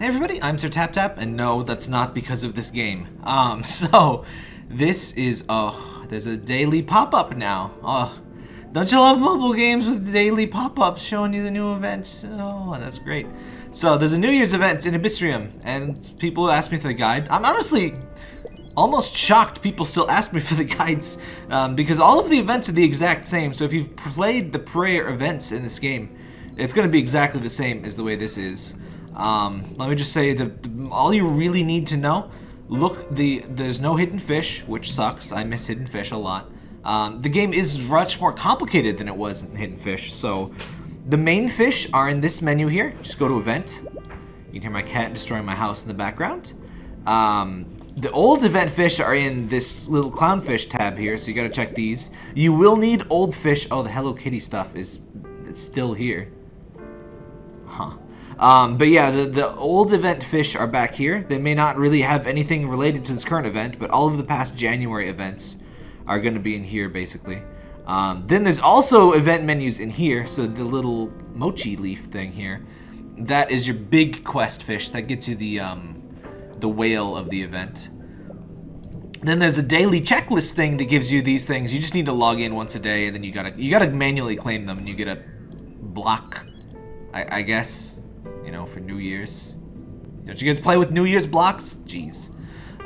Hey everybody, I'm Sir Tap Tap, and no, that's not because of this game. Um, so, this is, oh, there's a daily pop-up now. Oh, don't you love mobile games with daily pop-ups showing you the new events? Oh, that's great. So, there's a New Year's event in Abyssrium, and people ask me for the guide. I'm honestly almost shocked people still ask me for the guides, um, because all of the events are the exact same, so if you've played the prayer events in this game, it's going to be exactly the same as the way this is. Um, let me just say that all you really need to know, look, the there's no hidden fish, which sucks. I miss hidden fish a lot. Um, the game is much more complicated than it was in Hidden Fish, so the main fish are in this menu here. Just go to event. You can hear my cat destroying my house in the background. Um, the old event fish are in this little clownfish tab here, so you gotta check these. You will need old fish. Oh, the Hello Kitty stuff is still here. Huh. Um, but yeah, the, the old event fish are back here. They may not really have anything related to this current event, but all of the past January events are going to be in here, basically. Um, then there's also event menus in here, so the little mochi leaf thing here. That is your big quest fish. That gets you the, um, the whale of the event. Then there's a daily checklist thing that gives you these things. You just need to log in once a day, and then you gotta you gotta manually claim them, and you get a block, I, I guess you know, for New Year's. Don't you guys play with New Year's blocks? Jeez.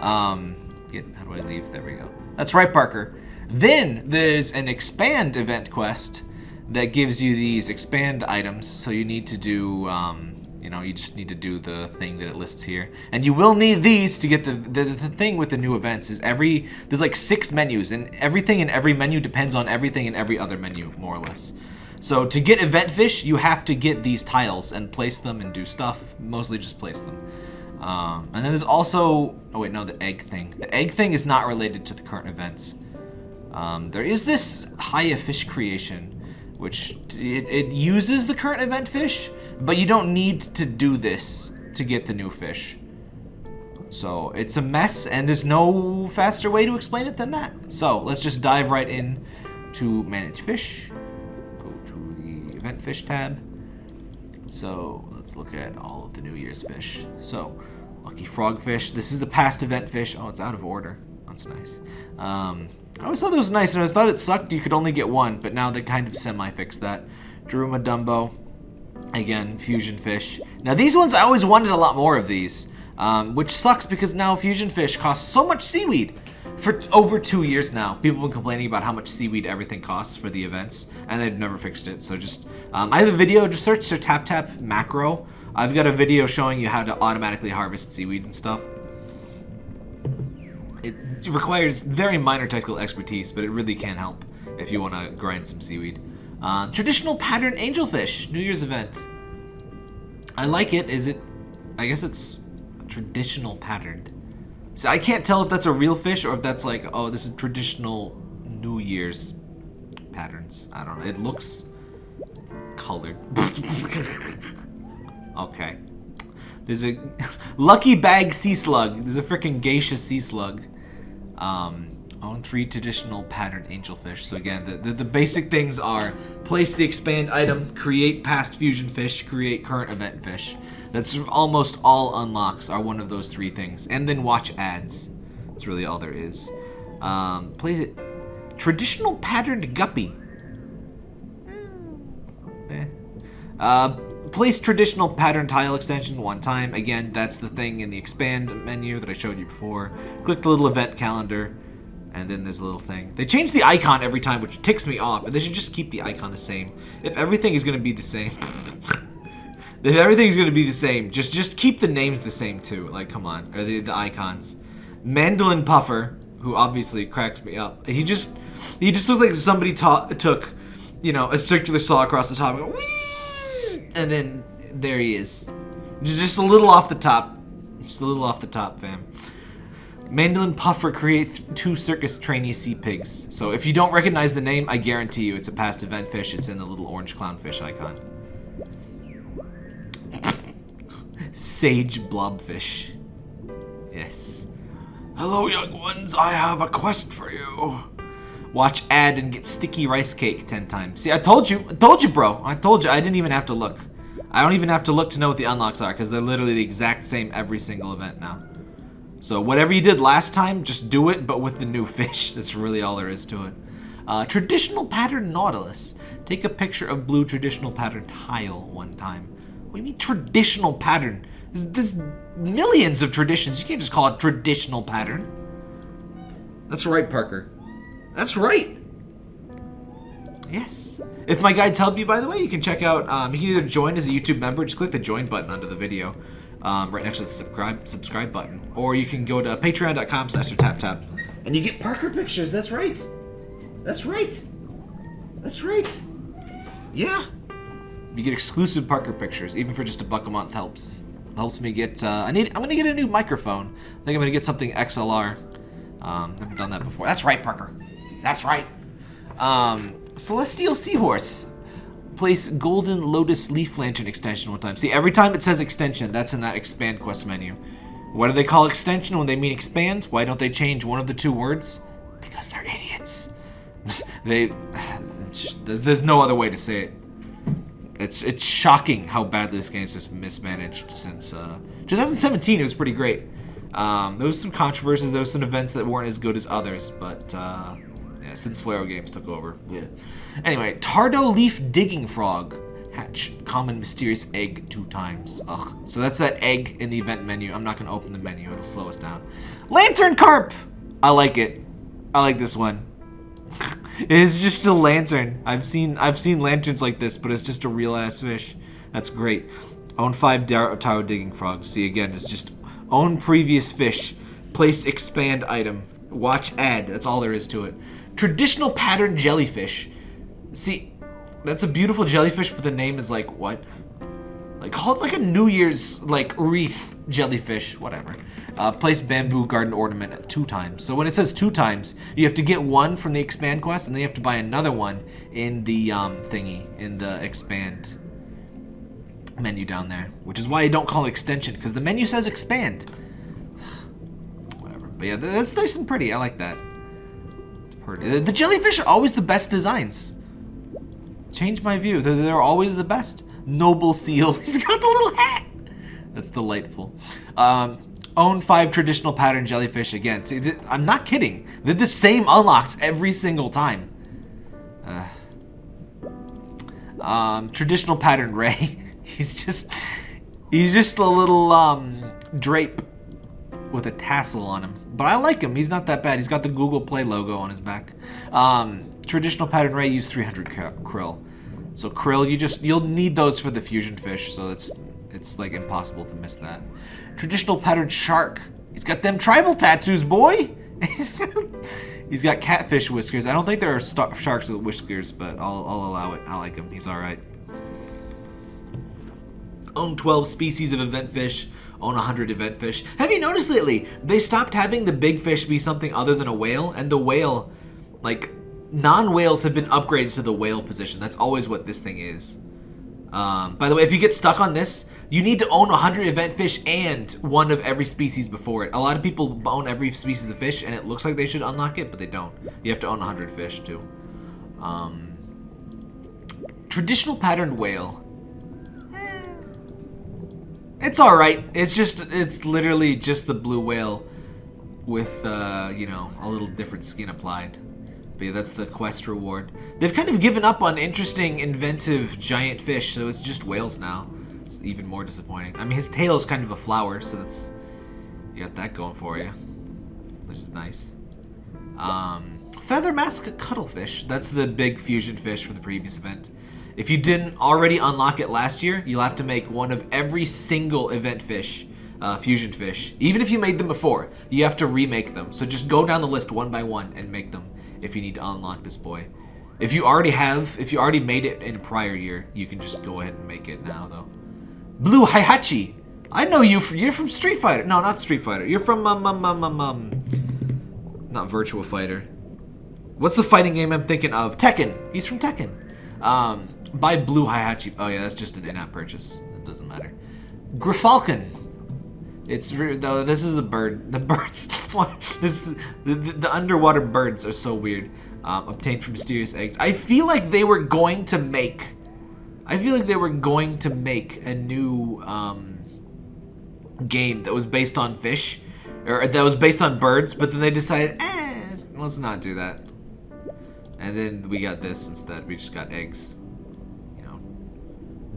Um, get, how do I leave? There we go. That's right, Parker. Then there's an expand event quest that gives you these expand items. So you need to do, um, you know, you just need to do the thing that it lists here. And you will need these to get the, the, the thing with the new events is every, there's like six menus and everything in every menu depends on everything in every other menu, more or less. So to get event fish, you have to get these tiles and place them and do stuff. Mostly just place them. Um, and then there's also, oh wait, no, the egg thing. The egg thing is not related to the current events. Um, there is this Haya fish creation, which it, it uses the current event fish, but you don't need to do this to get the new fish. So it's a mess, and there's no faster way to explain it than that. So let's just dive right in to manage fish fish tab. So let's look at all of the New Year's fish. So lucky frogfish. This is the past event fish. Oh, it's out of order. That's nice. Um, I always thought it was nice, and I thought it sucked you could only get one, but now they kind of semi-fixed that. Daruma Dumbo. Again, fusion fish. Now these ones, I always wanted a lot more of these, um, which sucks because now fusion fish cost so much seaweed for over two years now, people have been complaining about how much seaweed everything costs for the events, and they've never fixed it. So just, um, I have a video, just search Sir Tap Tap macro. I've got a video showing you how to automatically harvest seaweed and stuff. It requires very minor technical expertise, but it really can help if you want to grind some seaweed. Uh, traditional pattern angelfish, New Year's event. I like it. Is it, I guess it's traditional patterned. So I can't tell if that's a real fish or if that's like, oh, this is traditional New Year's patterns. I don't know. It looks colored. okay. There's a lucky bag sea slug. There's a freaking geisha sea slug. Um, own three traditional patterned angelfish. So again, the, the, the, basic things are place the expand item, create past fusion fish, create current event fish. That's almost all unlocks are one of those three things. And then watch ads. That's really all there is. Um, it. Traditional patterned guppy. Eh. Uh, place traditional pattern tile extension one time. Again, that's the thing in the expand menu that I showed you before. Click the little event calendar, and then there's a little thing. They change the icon every time, which ticks me off, and they should just keep the icon the same. If everything is going to be the same, everything's gonna be the same, just just keep the names the same too. Like, come on, or the the icons. Mandolin Puffer, who obviously cracks me up. He just he just looks like somebody took, you know, a circular saw across the top and, and then there he is. Just, just a little off the top. Just a little off the top, fam. Mandolin Puffer create two circus trainee sea pigs. So if you don't recognize the name, I guarantee you it's a past event fish. It's in the little orange clownfish icon. Sage blobfish. Yes. Hello, young ones. I have a quest for you. Watch ad and get sticky rice cake 10 times. See, I told you. I told you, bro. I told you. I didn't even have to look. I don't even have to look to know what the unlocks are because they're literally the exact same every single event now. So whatever you did last time, just do it, but with the new fish. That's really all there is to it. Uh, traditional pattern Nautilus. Take a picture of blue traditional pattern tile one time. What do you mean traditional pattern? There's, there's millions of traditions. You can't just call it traditional pattern. That's right, Parker. That's right. Yes. If my guides help you, by the way, you can check out, um, you can either join as a YouTube member, just click the join button under the video, um, right next to the subscribe subscribe button. Or you can go to patreon.com slash tap tap and you get Parker pictures. That's right. That's right. That's right. Yeah. You get exclusive Parker pictures, even for just a buck a month helps. Helps me get, uh, I need, I'm gonna get a new microphone. I think I'm gonna get something XLR. Um, never done that before. That's right, Parker. That's right. Um, Celestial Seahorse. Place Golden Lotus Leaf Lantern extension one time. See, every time it says extension, that's in that expand quest menu. What do they call extension when they mean expand? Why don't they change one of the two words? Because they're idiots. they, there's, there's no other way to say it. It's it's shocking how badly this game is just mismanaged since uh, 2017. It was pretty great. Um, there was some controversies, there was some events that weren't as good as others, but uh, yeah, since Flareo Games took over. Yeah. Anyway, Tardo Leaf Digging Frog. Hatch common mysterious egg two times. Ugh. So that's that egg in the event menu. I'm not gonna open the menu, it'll slow us down. Lantern Carp! I like it. I like this one. it's just a lantern. I've seen I've seen lanterns like this, but it's just a real ass fish. That's great. Own five Tardo digging frogs. See again, it's just own previous fish. Place expand item. Watch ad. That's all there is to it. Traditional pattern jellyfish. See, that's a beautiful jellyfish, but the name is like, what? Like, call it like a New Year's, like, wreath jellyfish, whatever. Uh, place bamboo garden ornament two times. So when it says two times, you have to get one from the expand quest, and then you have to buy another one in the um, thingy, in the expand menu down there. Which is why I don't call it extension, because the menu says expand. whatever. But yeah, that's nice and pretty. I like that. The jellyfish are always the best designs. Change my view. They're, they're always the best. Noble seal. He's got the little hat. That's delightful. Um, own five traditional pattern jellyfish again. See, I'm not kidding. They're the same unlocks every single time. Uh, um, traditional pattern Ray. he's just, he's just a little um, drape with a tassel on him. But I like him. He's not that bad. He's got the Google Play logo on his back. Um, traditional pattern ray use 300 krill. So krill, you just you'll need those for the fusion fish. So it's it's like impossible to miss that. Traditional pattern shark. He's got them tribal tattoos, boy. he's got, he's got catfish whiskers. I don't think there are sharks with whiskers, but I'll, I'll allow it. I like him. He's all right. Own 12 species of event fish own 100 event fish. Have you noticed lately, they stopped having the big fish be something other than a whale, and the whale, like, non-whales have been upgraded to the whale position. That's always what this thing is. Um, by the way, if you get stuck on this, you need to own 100 event fish and one of every species before it. A lot of people own every species of fish, and it looks like they should unlock it, but they don't. You have to own 100 fish, too. Um, traditional patterned whale. It's alright. It's just, it's literally just the blue whale with, uh, you know, a little different skin applied. That's the quest reward. They've kind of given up on interesting, inventive giant fish, so it's just whales now. It's even more disappointing. I mean, his tail is kind of a flower, so that's, you got that going for you, which is nice. Um, Feather Mask Cuttlefish. That's the big fusion fish from the previous event. If you didn't already unlock it last year, you'll have to make one of every single event fish, uh, fusion fish. Even if you made them before, you have to remake them. So just go down the list one by one and make them if you need to unlock this boy. If you already have, if you already made it in a prior year, you can just go ahead and make it now though. Blue Heihachi. I know you. You're from Street Fighter. No, not Street Fighter. You're from um um um um um. Not Virtua Fighter. What's the fighting game I'm thinking of? Tekken. He's from Tekken. Um, Buy blue Heihachi. Oh yeah, that's just an in-app purchase. It doesn't matter. Griffalcon. It's though this is a bird. The birds. this is, the, the, underwater birds are so weird. Um, obtained from mysterious eggs. I feel like they were going to make I feel like they were going to make a new um, game that was based on fish, or that was based on birds, but then they decided, eh, let's not do that. And then we got this instead. We just got eggs.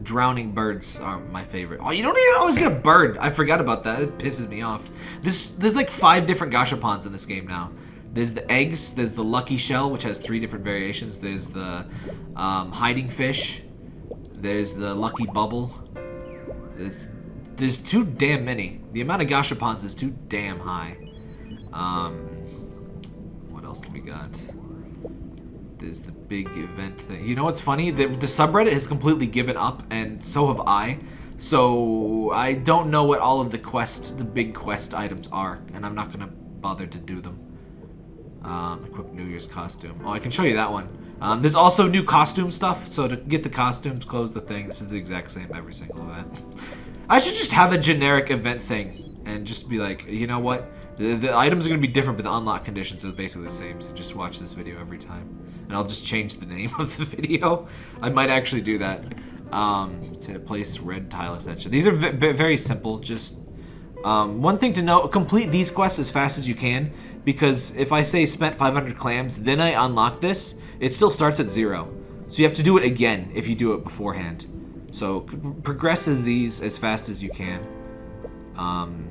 Drowning birds are my favorite. Oh, you don't even always get a bird. I forgot about that. It pisses me off. This there's like five different gashapons in this game now. There's the eggs. There's the lucky shell, which has three different variations. There's the um, hiding fish. There's the lucky bubble. There's there's too damn many. The amount of gashapons is too damn high. Um, what else do we got? There's the big event thing. You know what's funny? The, the subreddit has completely given up, and so have I. So I don't know what all of the quest, the big quest items are, and I'm not gonna bother to do them. Um, equip New Year's costume. Oh, I can show you that one. Um, there's also new costume stuff, so to get the costumes, close the thing. This is the exact same every single event. I should just have a generic event thing and just be like, you know what? The, the items are going to be different, but the unlock conditions are basically the same, so just watch this video every time. And I'll just change the name of the video. I might actually do that. Um, to place red tile extension. These are very simple, just um, one thing to note, complete these quests as fast as you can, because if I say spent 500 clams, then I unlock this, it still starts at zero. So you have to do it again if you do it beforehand. So progress these as fast as you can. Um,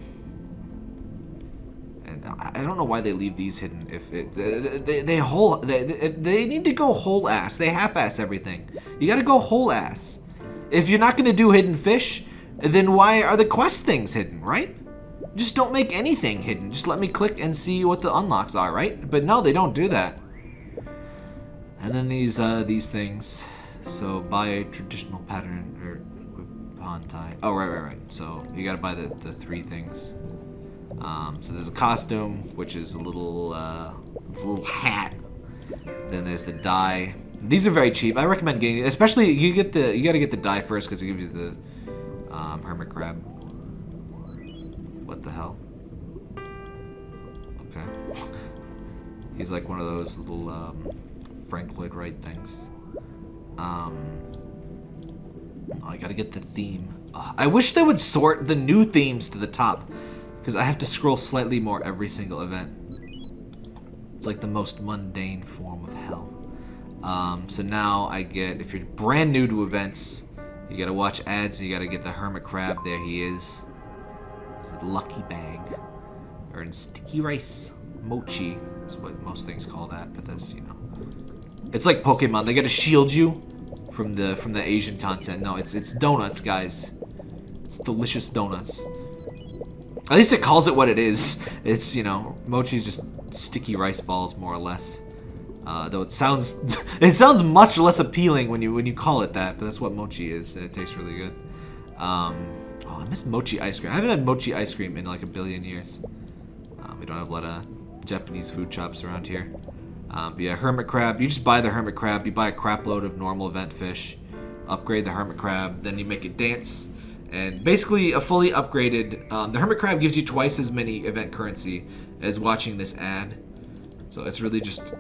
I don't know why they leave these hidden. If it, they, they, they whole they, they need to go whole ass. They half ass everything. You got to go whole ass. If you're not gonna do hidden fish, then why are the quest things hidden, right? Just don't make anything hidden. Just let me click and see what the unlocks are, right? But no, they don't do that. And then these uh, these things. So buy a traditional pattern or pawn tie. Oh right, right, right. So you gotta buy the, the three things. Um, so there's a costume, which is a little uh, it's a little hat. Then there's the die. These are very cheap. I recommend getting, especially you get the you gotta get the die first because it gives you the um, hermit crab. What the hell? Okay. He's like one of those little um, Frank Lloyd Wright things. Um, oh, I gotta get the theme. I wish they would sort the new themes to the top. Because I have to scroll slightly more every single event. It's like the most mundane form of hell. Um, so now I get, if you're brand new to events, you gotta watch ads, you gotta get the hermit crab. There he is. It's a lucky bag. Or sticky rice. Mochi is what most things call that, but that's, you know. It's like Pokemon. They gotta shield you from the from the Asian content. No, it's it's donuts, guys. It's delicious donuts. At least it calls it what it is. It's, you know, mochi's just sticky rice balls, more or less. Uh, though it sounds it sounds much less appealing when you when you call it that, but that's what mochi is, and it tastes really good. Um, Oh, I miss mochi ice cream. I haven't had mochi ice cream in like a billion years. Um, we don't have a lot of Japanese food shops around here. Um, but yeah, hermit crab. You just buy the hermit crab. You buy a crap load of normal event fish. Upgrade the hermit crab. Then you make it dance. And basically a fully upgraded... Um, the hermit crab gives you twice as many event currency as watching this ad. So it's really just...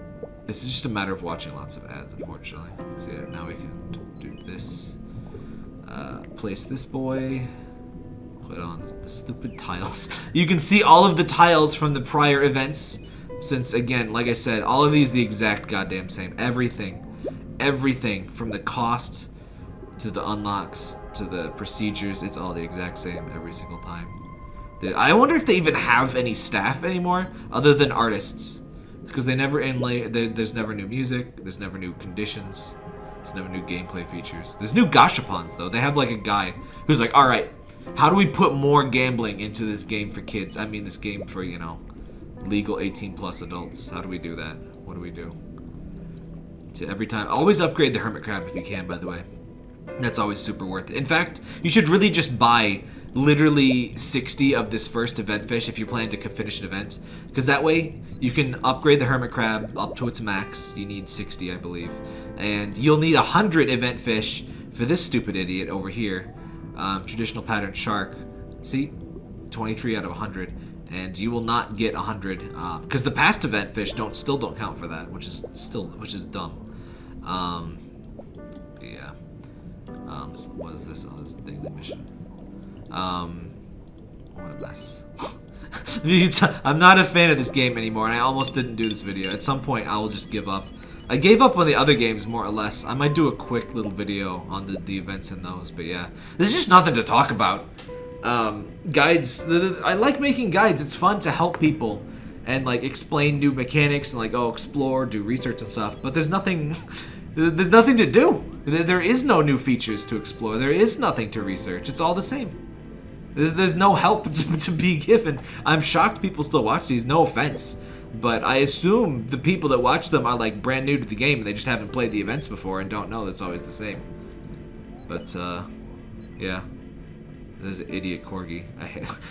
It's just a matter of watching lots of ads, unfortunately. So yeah, now we can do this. Uh, place this boy put on the stupid tiles. You can see all of the tiles from the prior events. Since, again, like I said, all of these the exact goddamn same. Everything. Everything. From the cost to the unlocks to the procedures. It's all the exact same every single time. I wonder if they even have any staff anymore other than artists. Because they never inlay, there's never new music, there's never new conditions, there's never new gameplay features. There's new gashapons though. They have like a guy who's like, alright, how do we put more gambling into this game for kids? I mean, this game for, you know, legal 18 plus adults. How do we do that? What do we do? To every time. Always upgrade the Hermit Crab if you can, by the way. That's always super worth it. In fact, you should really just buy literally 60 of this first event fish if you plan to finish an event. Because that way, you can upgrade the Hermit Crab up to its max. You need 60, I believe. And you'll need 100 event fish for this stupid idiot over here um, traditional pattern shark. See, 23 out of 100, and you will not get 100 because uh, the past event fish don't still don't count for that, which is still which is dumb. Um. Um, what is this? Oh, this is daily mission. Um, what a mess. I'm not a fan of this game anymore, and I almost didn't do this video. At some point, I will just give up. I gave up on the other games, more or less. I might do a quick little video on the, the events in those, but yeah. There's just nothing to talk about. Um, guides, the, the, I like making guides. It's fun to help people and, like, explain new mechanics and, like, oh, explore, do research and stuff. But there's nothing... There's nothing to do. There is no new features to explore. There is nothing to research. It's all the same. There's, there's no help to, to be given. I'm shocked people still watch these, no offense. But I assume the people that watch them are like brand new to the game and they just haven't played the events before and don't know that's always the same. But, uh, yeah. There's an idiot corgi.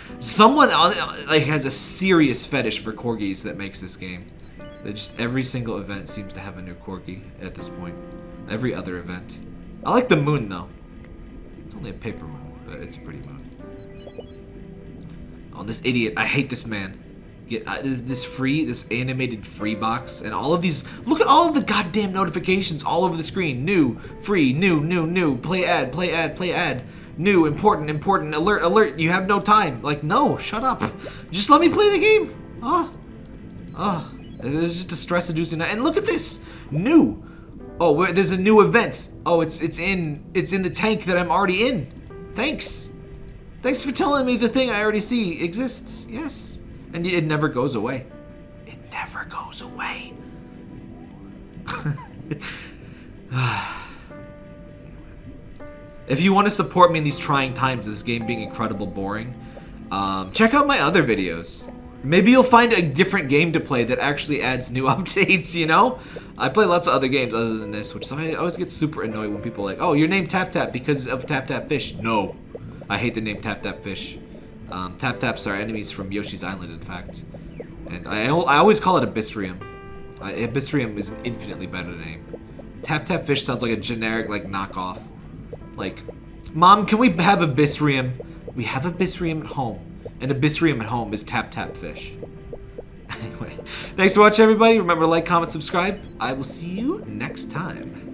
Someone like has a serious fetish for corgis that makes this game. That just every single event seems to have a new corgi at this point. Every other event. I like the moon though. It's only a paper moon, but it's a pretty moon. Oh, this idiot. I hate this man. Get uh, this, this free, this animated free box, and all of these. Look at all of the goddamn notifications all over the screen. New, free, new, new, new. Play ad, play ad, play ad. New, important, important. Alert, alert. You have no time. Like, no, shut up. Just let me play the game. Ah, oh. oh. It's just a stress-inducing. And look at this, new. Oh, there's a new event. Oh, it's it's in it's in the tank that I'm already in. Thanks. Thanks for telling me the thing I already see exists. Yes. And it never goes away. It never goes away. if you want to support me in these trying times this game being incredible boring, um, check out my other videos. Maybe you'll find a different game to play that actually adds new updates, you know? I play lots of other games other than this, which I always get super annoyed when people are like, oh, your name Tap Tap because of Tap Tap Fish. No. I hate the name Tap Tap Fish. Um, tap Taps are enemies from Yoshi's Island, in fact. And I, I always call it Abyssrium. Uh, Abyssrium is an infinitely better name. Tap Tap Fish sounds like a generic, like, knockoff. Like, Mom, can we have Abyssrium? We have Abyssrium at home. And Abyssrium at home is Tap Tap Fish. Anyway, thanks for watching, everybody. Remember to like, comment, subscribe. I will see you next time.